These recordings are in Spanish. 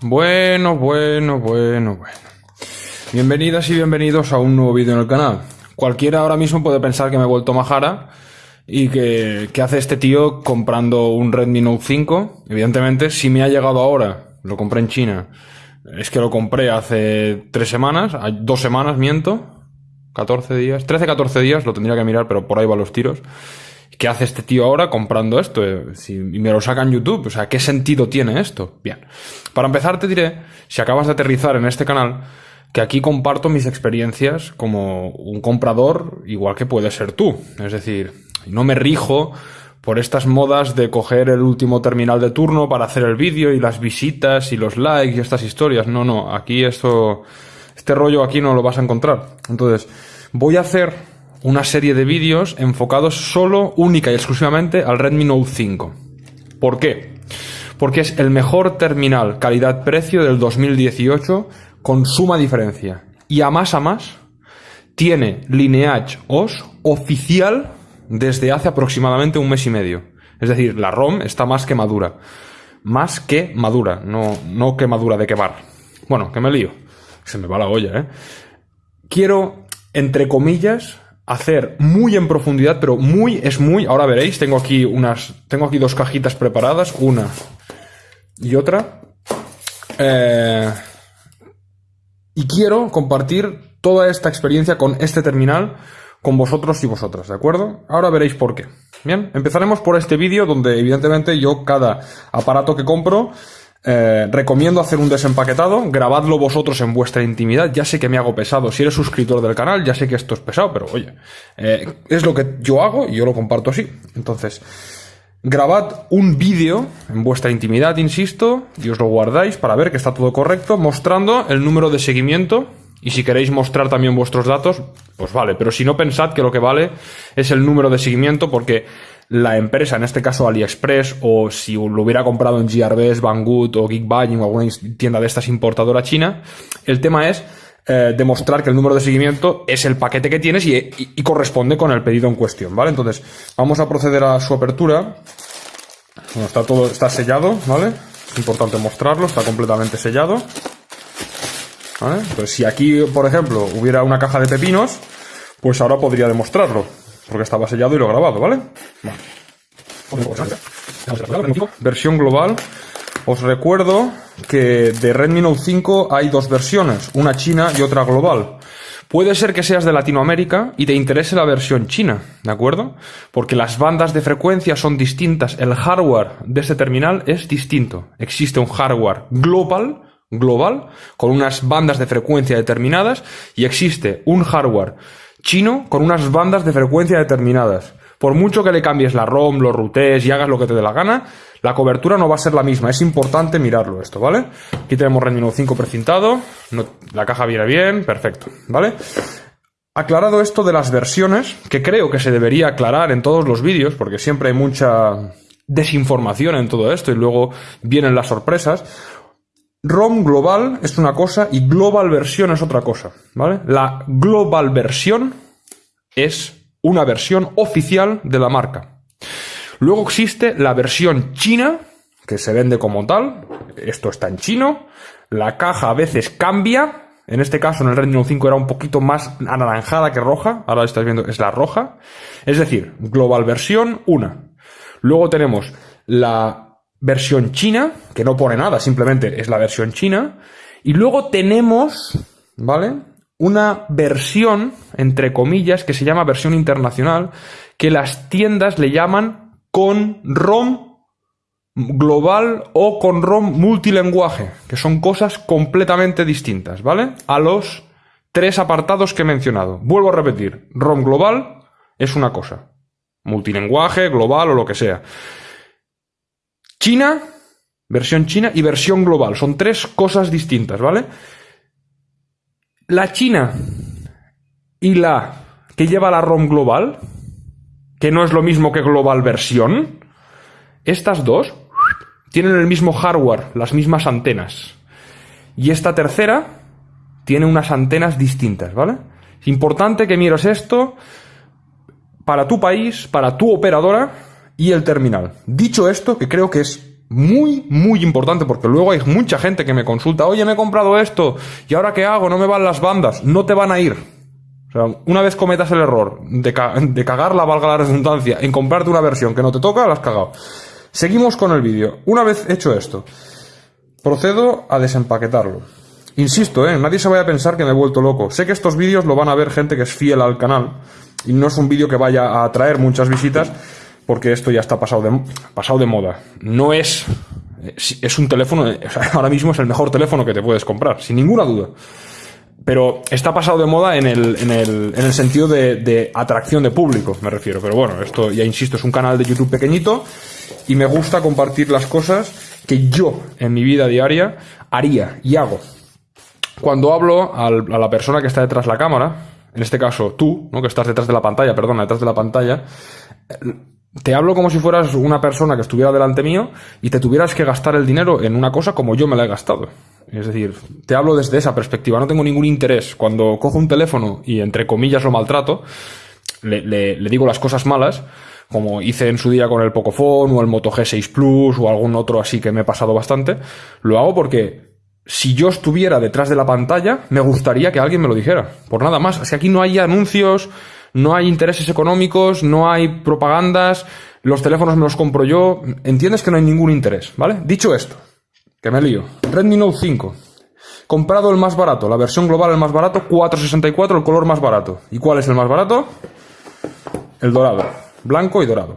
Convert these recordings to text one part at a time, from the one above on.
Bueno, bueno, bueno, bueno. Bienvenidas y bienvenidos a un nuevo vídeo en el canal. Cualquiera ahora mismo puede pensar que me he vuelto majara y que, ¿qué hace este tío comprando un Redmi Note 5? Evidentemente, si me ha llegado ahora, lo compré en China, es que lo compré hace tres semanas, dos semanas, miento, 14 días, 13, 14 días, lo tendría que mirar, pero por ahí van los tiros. ¿Qué hace este tío ahora comprando esto? Eh, si, me lo saca en YouTube. O sea, ¿qué sentido tiene esto? Bien. Para empezar, te diré, si acabas de aterrizar en este canal, que aquí comparto mis experiencias como un comprador, igual que puede ser tú. Es decir, no me rijo por estas modas de coger el último terminal de turno para hacer el vídeo y las visitas y los likes y estas historias. No, no, aquí esto, este rollo aquí no lo vas a encontrar. Entonces, voy a hacer una serie de vídeos enfocados solo, única y exclusivamente al Redmi Note 5. ¿Por qué? Porque es el mejor terminal calidad-precio del 2018 con suma diferencia. Y a más a más, tiene Lineage OS oficial desde hace aproximadamente un mes y medio. Es decir, la ROM está más que madura. Más que madura, no, no que madura de quemar. Bueno, que me lío. Se me va la olla, ¿eh? Quiero, entre comillas, hacer muy en profundidad, pero muy es muy. Ahora veréis, tengo aquí unas. Tengo aquí dos cajitas preparadas, una y otra. Eh, y quiero compartir toda esta experiencia con este terminal con vosotros y vosotras, ¿de acuerdo? Ahora veréis por qué. Bien, empezaremos por este vídeo donde evidentemente yo cada aparato que compro eh, recomiendo hacer un desempaquetado, grabadlo vosotros en vuestra intimidad. Ya sé que me hago pesado. Si eres suscriptor del canal, ya sé que esto es pesado, pero oye, eh, es lo que yo hago y yo lo comparto así. Entonces, grabad un vídeo en vuestra intimidad, insisto, y os lo guardáis para ver que está todo correcto, mostrando el número de seguimiento. Y si queréis mostrar también vuestros datos, pues vale. Pero si no pensad que lo que vale es el número de seguimiento, porque la empresa, en este caso AliExpress, o si lo hubiera comprado en GRBS, Banggood o Geekbuying o alguna tienda de estas importadora china, el tema es eh, demostrar que el número de seguimiento es el paquete que tienes y, corresponde con el pedido en cuestión, ¿vale? Entonces, vamos a proceder a su apertura. Bueno, está todo, está sellado, ¿vale? Es importante mostrarlo, está completamente sellado. ¿Vale? Entonces, si aquí, por ejemplo, hubiera una caja de pepinos, pues ahora podría demostrarlo. Porque estaba sellado y lo he grabado, ¿vale? Versión global. Os recuerdo que de Redmi Note 5 hay dos versiones, una china y otra global. Puede ser que seas de Latinoamérica y te interese la versión china, ¿de acuerdo? Porque las bandas de frecuencia son distintas, el hardware de este terminal es distinto. Existe un hardware global, global, con unas bandas de frecuencia determinadas, y existe un hardware chino con unas bandas de frecuencia determinadas. Por mucho que le cambies la ROM, los routes y hagas lo que te dé la gana, la cobertura no va a ser la misma. Es importante mirarlo esto, ¿vale? Aquí tenemos Redmi Note 5 precintado. la caja viene bien, perfecto, ¿vale? Aclarado esto de las versiones, que creo que se debería aclarar en todos los vídeos, porque siempre hay mucha desinformación en todo esto y luego vienen las sorpresas. ROM global es una cosa y global versión es otra cosa, ¿vale? La global versión es una versión oficial de la marca. Luego existe la versión china, que se vende como tal. Esto está en chino. La caja a veces cambia. En este caso, en el Redmi Note 5 era un poquito más anaranjada que roja. Ahora estáis viendo, es la roja. Es decir, global versión 1. Luego tenemos la versión china, que no pone nada, simplemente es la versión china. Y luego tenemos, ¿vale? Una versión, entre comillas, que se llama versión internacional, que las tiendas le llaman con ROM global o con ROM multilenguaje, que son cosas completamente distintas, ¿vale? A los tres apartados que he mencionado. Vuelvo a repetir, ROM global es una cosa, multilenguaje, global o lo que sea. China, versión china y versión global. Son tres cosas distintas, ¿vale? La China y la que lleva la ROM global, que no es lo mismo que global versión, estas dos tienen el mismo hardware, las mismas antenas. Y esta tercera tiene unas antenas distintas, ¿vale? Es importante que mires esto para tu país, para tu operadora, y el terminal. Dicho esto, que creo que es muy, muy importante, porque luego hay mucha gente que me consulta, oye, me he comprado esto, ¿y ahora qué hago? No me van las bandas, no te van a ir. O sea, una vez cometas el error de, de cagarla, valga la redundancia, en comprarte una versión que no te toca, la has cagado. Seguimos con el vídeo. Una vez hecho esto, procedo a desempaquetarlo. Insisto, ¿eh? nadie se vaya a pensar que me he vuelto loco. Sé que estos vídeos lo van a ver gente que es fiel al canal y no es un vídeo que vaya a atraer muchas visitas porque esto ya está pasado de, pasado de moda. No es... Es un teléfono, ahora mismo es el mejor teléfono que te puedes comprar, sin ninguna duda. Pero está pasado de moda en el, en el, en el sentido de, de atracción de público, me refiero. Pero bueno, esto ya insisto, es un canal de YouTube pequeñito y me gusta compartir las cosas que yo en mi vida diaria haría y hago. Cuando hablo a la persona que está detrás de la cámara, en este caso tú, ¿no? que estás detrás de la pantalla, perdona, detrás de la pantalla, te hablo como si fueras una persona que estuviera delante mío y te tuvieras que gastar el dinero en una cosa como yo me la he gastado. Es decir, te hablo desde esa perspectiva, no tengo ningún interés. Cuando cojo un teléfono y entre comillas lo maltrato, le, digo las cosas malas, como hice en su día con el Pocophone o el Moto G6 Plus o algún otro así que me he pasado bastante, lo hago porque si yo estuviera detrás de la pantalla, me gustaría que alguien me lo dijera. Por nada más. Es que aquí no hay anuncios, no hay intereses económicos, no hay propagandas, los teléfonos me los compro yo. Entiendes que no hay ningún interés, ¿vale? Dicho esto, que me lío. Redmi Note 5. Comprado el más barato, la versión global el más barato, 464 el color más barato. ¿Y cuál es el más barato? El dorado. Blanco y dorado.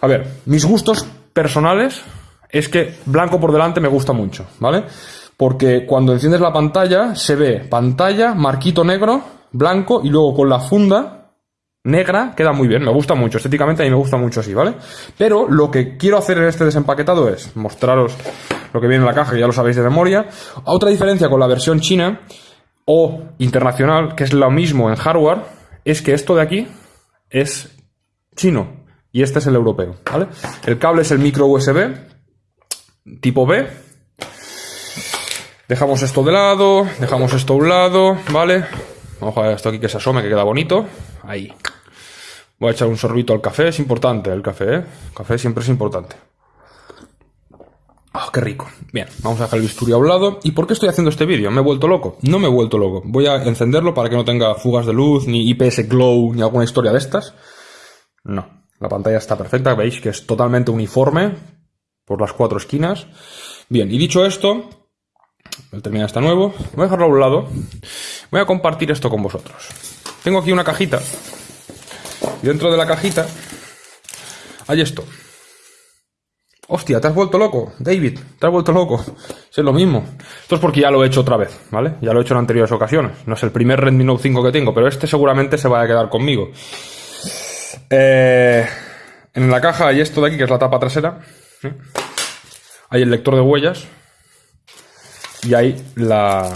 A ver, mis gustos personales es que blanco por delante me gusta mucho, ¿vale? Porque cuando enciendes la pantalla se ve pantalla, marquito negro, blanco y luego con la funda negra queda muy bien, me gusta mucho, estéticamente a mí me gusta mucho así, ¿vale? Pero lo que quiero hacer en este desempaquetado es mostraros lo que viene en la caja, que ya lo sabéis de memoria. Otra diferencia con la versión china o internacional, que es lo mismo en hardware, es que esto de aquí es chino y este es el europeo, ¿vale? El cable es el micro USB tipo B. Dejamos esto de lado, dejamos esto a un lado, ¿vale? Vamos a ver esto aquí que se asome, que queda bonito. Ahí. Voy a echar un sorbito al café, es importante el café, ¿eh? El café siempre es importante. ¡Oh, qué rico! Bien, vamos a dejar el bisturí a un lado. ¿Y por qué estoy haciendo este vídeo? ¿Me he vuelto loco? No me he vuelto loco. Voy a encenderlo para que no tenga fugas de luz, ni IPS glow, ni alguna historia de estas. No, la pantalla está perfecta, veis que es totalmente uniforme por las cuatro esquinas. Bien, y dicho esto, el terminal está nuevo, voy a dejarlo a un lado, voy a compartir esto con vosotros. Tengo aquí una cajita, y dentro de la cajita hay esto. Hostia, te has vuelto loco, David, te has vuelto loco. Es lo mismo. Esto es porque ya lo he hecho otra vez, ¿vale? Ya lo he hecho en anteriores ocasiones. No es el primer Redmi Note 5 que tengo, pero este seguramente se va a quedar conmigo. Eh, en la caja hay esto de aquí, que es la tapa trasera. Hay el lector de huellas. Y hay la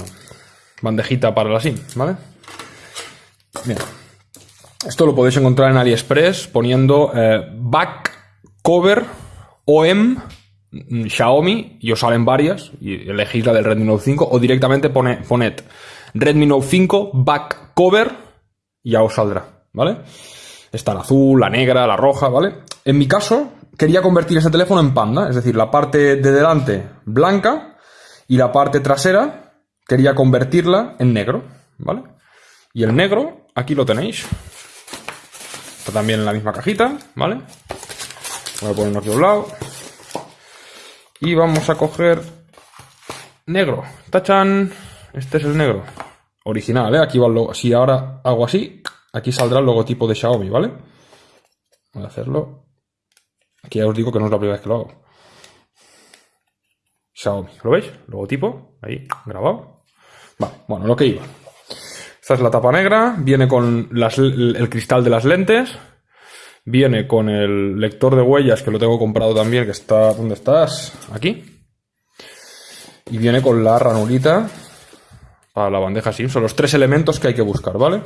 bandejita para la SIM, ¿vale? Bien. Esto lo podéis encontrar en AliExpress poniendo eh, back cover OM Xiaomi y os salen varias y elegís la del Redmi Note 5 o directamente pone, poned Redmi Note 5 back cover y ya os saldrá, ¿vale? Está la azul, la negra, la roja, ¿vale? En mi caso, quería convertir ese teléfono en panda, es decir, la parte de delante blanca y la parte trasera quería convertirla en negro, ¿vale? Y el negro, aquí lo tenéis. Está también en la misma cajita, ¿vale? Voy a ponerlo aquí a un lado. Y vamos a coger negro. ¡Tachan! Este es el negro. Original, ¿eh? Aquí va el logo. Si ahora hago así, Aquí saldrá el logotipo de Xiaomi, ¿vale? Voy a hacerlo. Aquí ya os digo que no es la primera vez que lo hago. ¿Lo veis? Logotipo, ahí, grabado. Vale, bueno, lo que iba. Esta es la tapa negra, viene con el cristal de las lentes, viene con el lector de huellas que lo tengo comprado también, que está... ¿Dónde estás? Aquí. Y viene con la ranulita para la bandeja SIM. Son los tres elementos que hay que buscar, ¿vale?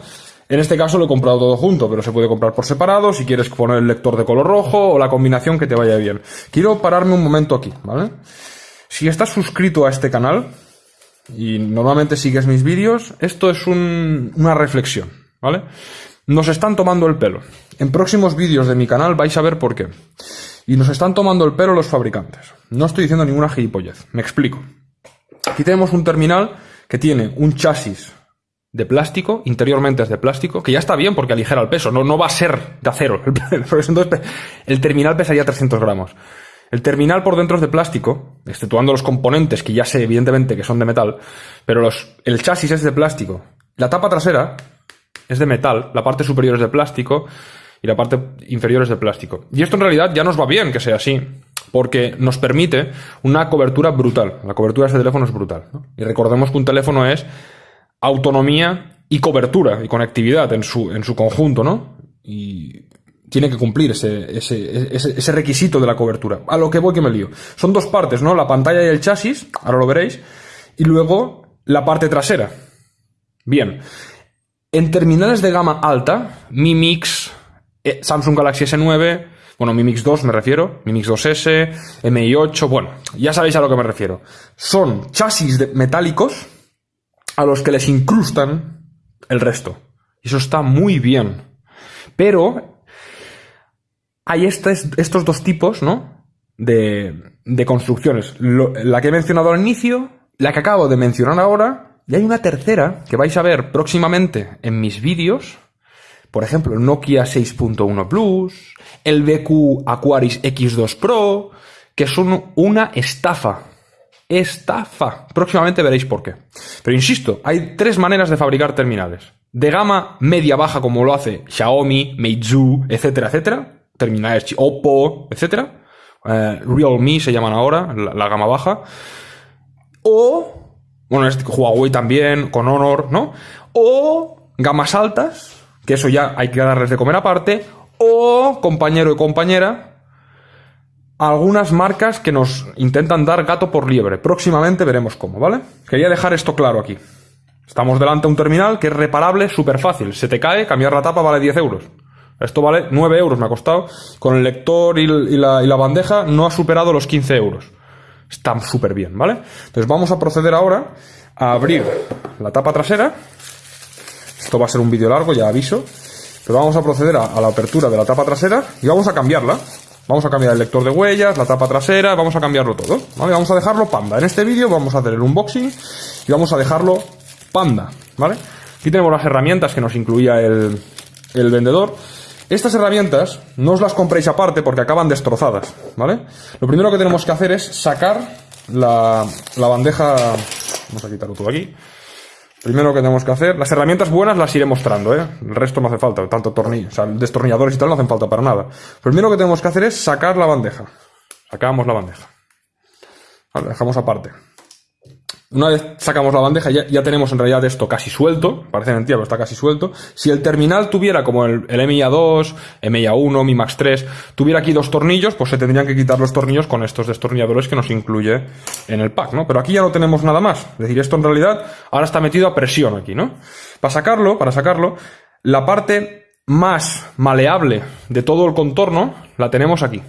En este caso lo he comprado todo junto, pero se puede comprar por separado si quieres poner el lector de color rojo o la combinación que te vaya bien. Quiero pararme un momento aquí, ¿vale? Si estás suscrito a este canal y normalmente sigues mis vídeos, esto es una reflexión, ¿vale? Nos están tomando el pelo. En próximos vídeos de mi canal vais a ver por qué. Y nos están tomando el pelo los fabricantes. No estoy diciendo ninguna gilipollez. Me explico. Aquí tenemos un terminal que tiene un chasis de plástico, interiormente es de plástico, que ya está bien porque aligera el peso, no, no va a ser de acero. Entonces, el terminal pesaría 300 gramos. El terminal por dentro es de plástico, exceptuando los componentes que ya sé evidentemente que son de metal, pero el chasis es de plástico. La tapa trasera es de metal, la parte superior es de plástico y la parte inferior es de plástico. Y esto en realidad ya nos va bien que sea así, porque nos permite una cobertura brutal. La cobertura de este teléfono es brutal. Y recordemos que un teléfono es autonomía y cobertura y conectividad en su, en su conjunto, ¿no? Y tiene que cumplir ese, ese, ese, requisito de la cobertura. A lo que voy que me lío. Son dos partes, ¿no? La pantalla y el chasis, ahora lo veréis, y luego la parte trasera. Bien. En terminales de gama alta, Mi Mix, eh, Samsung Galaxy S9, bueno, Mi Mix 2 me refiero, Mi Mix 2S, MI8, bueno, ya sabéis a lo que me refiero. Son chasis metálicos a los que les incrustan el resto. Eso está muy bien. Pero hay estos dos tipos, ¿no? De, de construcciones. la que he mencionado al inicio, la que acabo de mencionar ahora, y hay una tercera que vais a ver próximamente en mis vídeos. Por ejemplo, el Nokia 6.1 Plus, el BQ Aquaris X2 Pro, que son una estafa estafa. Próximamente veréis por qué. Pero insisto, hay tres maneras de fabricar terminales. De gama media-baja, como lo hace Xiaomi, Meizu, etcétera, etcétera. Terminales Oppo, etcétera. Eh, Realme se llaman ahora, la, gama baja. O, bueno, este, Huawei también, con Honor, ¿no? O gamas altas, que eso ya hay que darles de comer aparte. O compañero y compañera, algunas marcas que nos intentan dar gato por liebre. Próximamente veremos cómo, ¿vale? Quería dejar esto claro aquí. Estamos delante de un terminal que es reparable, súper fácil. Se te cae, cambiar la tapa vale 10 euros. Esto vale 9 euros, me ha costado. Con el lector y, la, bandeja no ha superado los 15 euros. Está súper bien, ¿vale? Entonces vamos a proceder ahora a abrir la tapa trasera. Esto va a ser un vídeo largo, ya aviso. Pero vamos a proceder a la apertura de la tapa trasera y vamos a cambiarla. Vamos a cambiar el lector de huellas, la tapa trasera, vamos a cambiarlo todo. ¿vale? Vamos a dejarlo panda. En este vídeo vamos a hacer el unboxing y vamos a dejarlo panda. ¿vale? Aquí tenemos las herramientas que nos incluía el, vendedor. Estas herramientas no os las compréis aparte porque acaban destrozadas, ¿vale? Lo primero que tenemos que hacer es sacar la, la bandeja... Vamos a quitarlo todo aquí. Primero que tenemos que hacer, las herramientas buenas las iré mostrando, ¿eh? El resto no hace falta, tanto tornillos, o sea, destornilladores y tal no hacen falta para nada. Primero que tenemos que hacer es sacar la bandeja. Sacamos la bandeja. Dejamos aparte. Una vez sacamos la bandeja, ya, tenemos en realidad esto casi suelto, parece mentira, pero está casi suelto. Si el terminal tuviera como el, el MIA2, MIA1, Mi Max 3, tuviera aquí dos tornillos, pues se tendrían que quitar los tornillos con estos destornilladores que nos incluye en el pack, ¿no? Pero aquí ya no tenemos nada más. Es decir, esto en realidad ahora está metido a presión aquí, ¿no? Para sacarlo, para sacarlo, la parte más maleable de todo el contorno la tenemos aquí,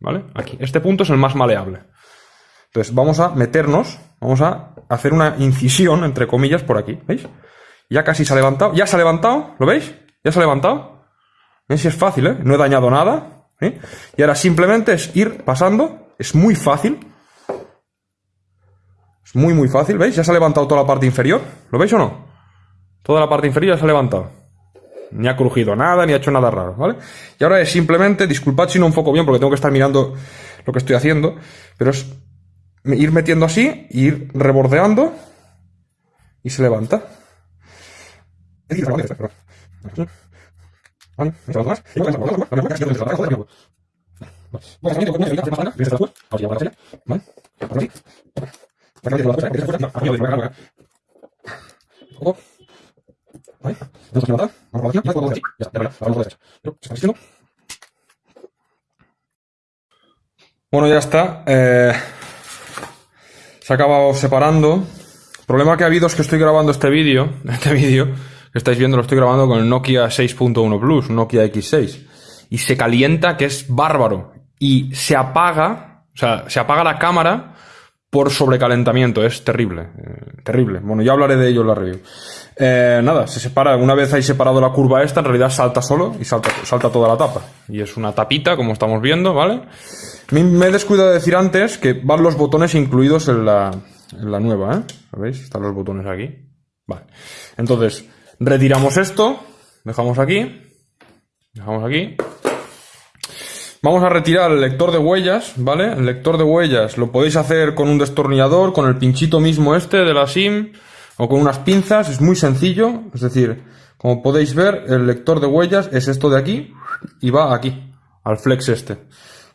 ¿vale? Aquí. Este punto es el más maleable. Entonces vamos a meternos, vamos a hacer una incisión, entre comillas, por aquí, ¿veis? Ya casi se ha levantado, ya se ha levantado, ¿lo veis? Ya se ha levantado. ¿Veis es fácil, eh? No he dañado nada. Y ahora simplemente es ir pasando, es muy fácil. Es muy, muy fácil, ¿veis? Ya se ha levantado toda la parte inferior, ¿lo veis o no? Toda la parte inferior ya se ha levantado. Ni ha crujido nada, ni ha hecho nada raro, ¿vale? Y ahora es simplemente, disculpad si no enfoco bien porque tengo que estar mirando lo que estoy haciendo, pero es ir metiendo así, ir rebordeando y se levanta. Bueno, ya está. Eh, se ha acabado separando. El problema que ha habido es que estoy grabando este vídeo, este vídeo que estáis viendo lo estoy grabando con el Nokia 6.1 Plus, Nokia X6. Y se calienta que es bárbaro. Y se apaga, o sea, se apaga la cámara por sobrecalentamiento, es terrible. Eh, terrible. Bueno, ya hablaré de ello en la review. Eh, nada, se separa, una vez hay separado la curva esta, en realidad salta solo y salta, toda la tapa. Y es una tapita, como estamos viendo, ¿vale? Me, he descuidado de decir antes que van los botones incluidos en la, en la nueva, ¿eh? ¿Veis? Están los botones aquí. Vale. Entonces, retiramos esto, dejamos aquí, dejamos aquí. Vamos a retirar el lector de huellas, ¿vale? El lector de huellas lo podéis hacer con un destornillador, con el pinchito mismo este de la SIM, o con unas pinzas, es muy sencillo, es decir, como podéis ver, el lector de huellas es esto de aquí, y va aquí, al flex este.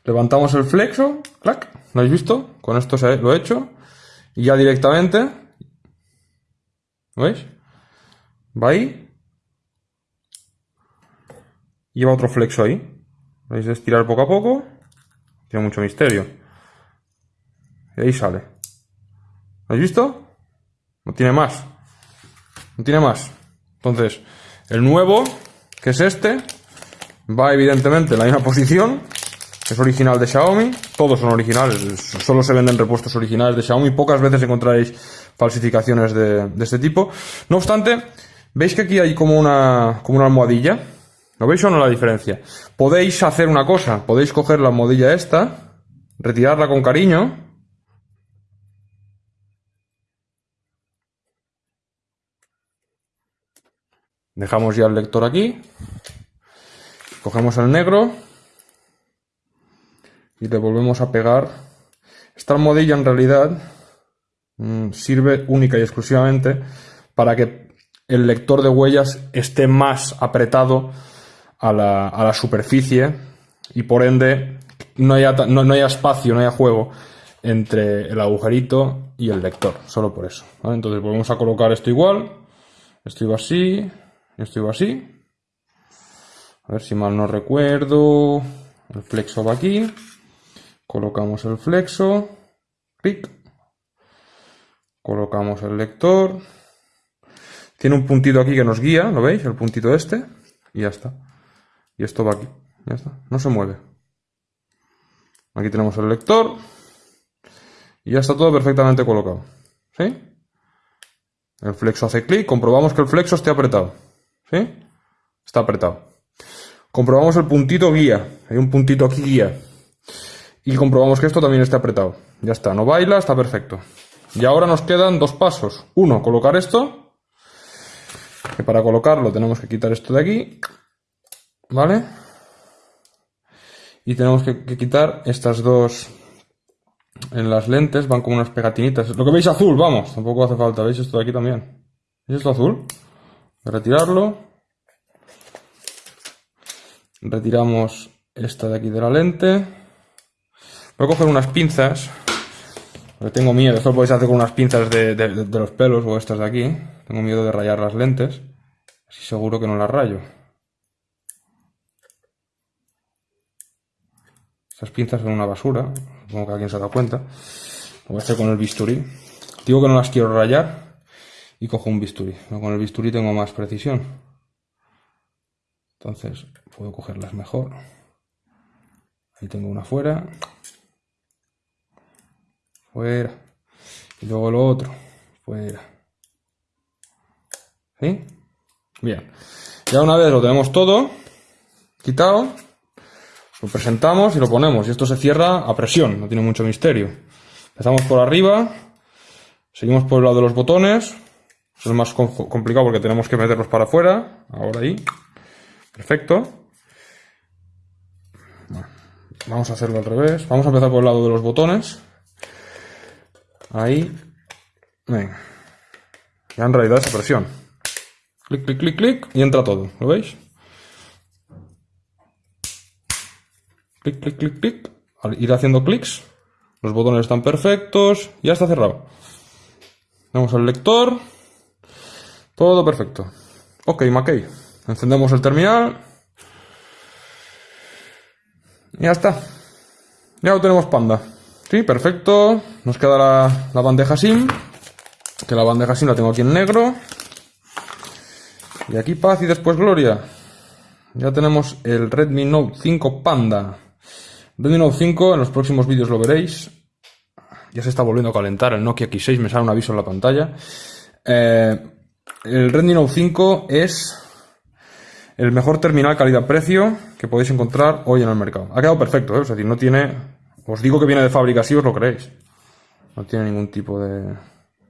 Levantamos el flexo, clac, ¿lo habéis visto? Con esto se, lo he hecho, y ya directamente, ¿veis? Va ahí, y otro flexo ahí. ¿Veis? Estirar poco a poco, tiene mucho misterio. Y ahí sale. ¿Lo habéis visto? No tiene más. No tiene más. Entonces, el nuevo, que es este, va evidentemente en la misma posición. Es original de Xiaomi. Todos son originales. Solo se venden repuestos originales de Xiaomi. Pocas veces encontraréis falsificaciones de, de este tipo. No obstante, ¿veis que aquí hay como una, como una almohadilla? ¿Lo veis o no la diferencia? Podéis hacer una cosa. Podéis coger la almohadilla esta, retirarla con cariño Dejamos ya el lector aquí. Cogemos el negro. Y le volvemos a pegar. Esta almohadilla en realidad mm, sirve única y exclusivamente para que el lector de huellas esté más apretado a la, superficie y por ende no haya, no, haya, espacio, no haya juego entre el agujerito y el lector, solo por eso. Entonces volvemos a colocar esto igual, esto iba así, esto iba así. A ver si mal no recuerdo. El flexo va aquí. Colocamos el flexo. Clic. Colocamos el lector. Tiene un puntito aquí que nos guía, ¿lo veis? El puntito este. Y ya está. Y esto va aquí. Ya está. No se mueve. Aquí tenemos el lector. Y ya está todo perfectamente colocado. ¿Sí? El flexo hace clic. Comprobamos que el flexo esté apretado. ¿Sí? Está apretado. Comprobamos el puntito guía. Hay un puntito aquí guía. Y comprobamos que esto también está apretado. Ya está, no baila, está perfecto. Y ahora nos quedan dos pasos. Uno, colocar esto. Que para colocarlo tenemos que quitar esto de aquí. ¿Vale? Y tenemos que, quitar estas dos en las lentes. Van como unas pegatinitas. Lo que veis azul, vamos. Tampoco hace falta. ¿Veis esto de aquí también? ¿Veis esto azul? Retirarlo. Retiramos esta de aquí de la lente. Voy a coger unas pinzas. Porque tengo miedo. Esto lo podéis hacer con unas pinzas de, los pelos o estas de aquí. Tengo miedo de rayar las lentes. Así seguro que no las rayo. Estas pinzas son una basura. Supongo que alguien se ha dado cuenta. Lo voy a hacer con el bisturí. Digo que no las quiero rayar y cojo un bisturí. Con el bisturí tengo más precisión. Entonces puedo cogerlas mejor. Ahí tengo una fuera. Fuera. Y luego lo otro. Fuera. ¿Sí? Bien. Ya una vez lo tenemos todo quitado, lo presentamos y lo ponemos. Y esto se cierra a presión, no tiene mucho misterio. Empezamos por arriba, seguimos por el lado de los botones, es más complicado porque tenemos que meterlos para afuera. Ahora ahí. Perfecto. vamos a hacerlo al revés. Vamos a empezar por el lado de los botones. Ahí. Venga. Ya en realidad esa presión. Clic, clic, clic, clic. Y entra todo. ¿Lo veis? Clic, clic, clic, clic. Ir haciendo clics. Los botones están perfectos. Ya está cerrado. Vamos al lector. Todo perfecto. Ok, Mackey. Encendemos el terminal. Y ya está. Ya lo tenemos panda. Sí, perfecto. Nos queda la, bandeja SIM. Que la bandeja SIM la tengo aquí en negro. Y aquí paz y después gloria. Ya tenemos el Redmi Note 5 Panda. Redmi Note 5, en los próximos vídeos lo veréis. Ya se está volviendo a calentar el Nokia X6, me sale un aviso en la pantalla. Eh, el Redmi Note 5 es el mejor terminal calidad-precio que podéis encontrar hoy en el mercado. Ha quedado perfecto, ¿eh? es decir, no tiene... Os digo que viene de fábrica si os lo creéis. No tiene ningún tipo de...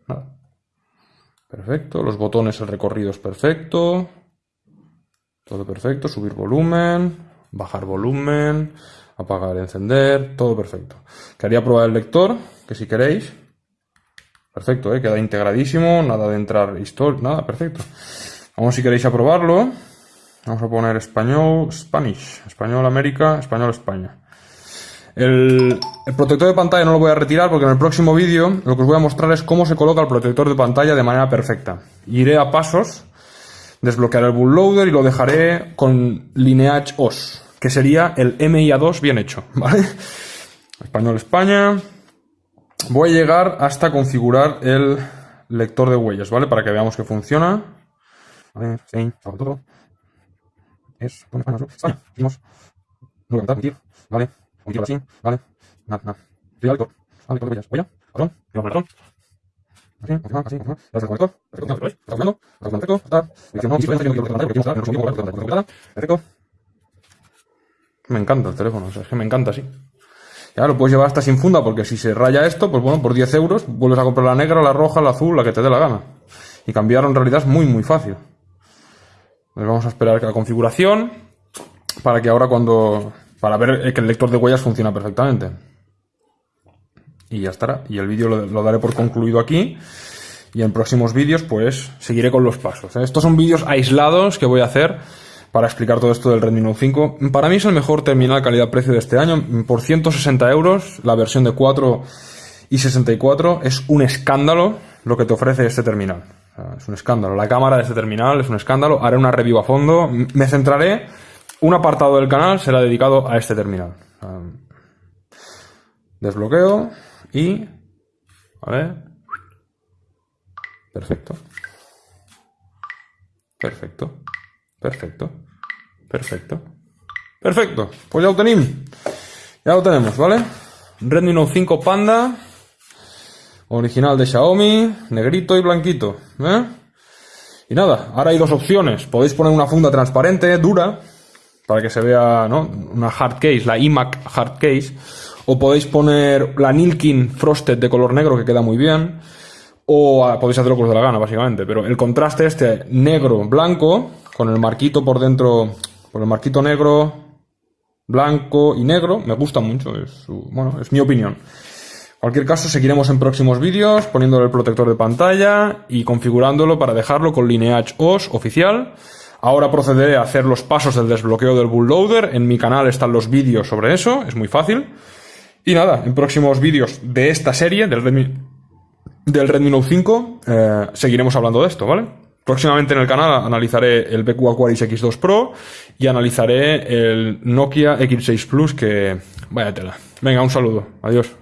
Nada. Perfecto, los botones, el recorrido es perfecto. Todo perfecto, subir volumen, bajar volumen, apagar, encender, todo perfecto. Quería probar el lector, que si queréis. Perfecto, ¿eh? queda integradísimo, nada de entrar historia, nada, perfecto. Vamos si queréis a probarlo. Vamos a poner español, Spanish, español América, español España. El, el, protector de pantalla no lo voy a retirar porque en el próximo vídeo lo que os voy a mostrar es cómo se coloca el protector de pantalla de manera perfecta. Iré a pasos, desbloquearé el bootloader y lo dejaré con Lineage OS, que sería el MIA2 bien hecho, ¿vale? Español España. Voy a llegar hasta configurar el lector de huellas, ¿vale? Para que veamos que funciona. Es con España, España, seguimos, no voy a contar, vale, así, vale, nada, nada, con huellas, huella, el patrón, así, confirmar, así, confirmar, gracias al conector. Está funcionando, está perfecto, está, perfecto. Me encanta el teléfono, o sea, es que me encanta así. Ya lo puedes llevar hasta sin funda, porque si se raya esto, pues bueno, por 10 euros vuelves a comprar la negra, la roja, la azul, la que te dé la gana. Y cambiar en realidad es muy, muy fácil. Pues vamos a esperar la configuración para que ahora cuando... para ver que el lector de huellas funciona perfectamente. Y ya estará. Y el vídeo lo, daré por concluido aquí. Y en próximos vídeos pues seguiré con los pasos. ¿eh? Estos son vídeos aislados que voy a hacer para explicar todo esto del Redmi Note 5. Para mí es el mejor terminal calidad-precio de este año. Por 160 euros, la versión de 4 y 64 es un escándalo lo que te ofrece este terminal. Es un escándalo. La cámara de este terminal es un escándalo. Haré una review a fondo. Me centraré. Un apartado del canal será dedicado a este terminal. Desbloqueo y... ¿Vale? Perfecto. Perfecto. Perfecto. Perfecto. Perfecto. Pues ya lo tenemos. Ya lo tenemos, ¿vale? Redmi Note 5 Panda. Original de Xiaomi, negrito y blanquito. ¿eh? Y nada, ahora hay dos opciones. Podéis poner una funda transparente, dura, para que se vea, ¿no? Una hard case, la iMac hard case. O podéis poner la Nilkin Frosted de color negro, que queda muy bien. O ah, podéis hacerlo os de la gana, básicamente. Pero el contraste este negro-blanco, con el marquito por dentro, por el marquito negro, blanco y negro, me gusta mucho. Es bueno, es mi opinión cualquier caso, seguiremos en próximos vídeos poniéndole el protector de pantalla y configurándolo para dejarlo con Lineage OS oficial. Ahora procederé a hacer los pasos del desbloqueo del bootloader. En mi canal están los vídeos sobre eso, es muy fácil. Y nada, en próximos vídeos de esta serie, del Redmi, del Redmi Note 5, eh, seguiremos hablando de esto, ¿vale? Próximamente en el canal analizaré el BQ Aquaris X2 Pro y analizaré el Nokia X6 Plus que... Vaya tela. Venga, un saludo. Adiós.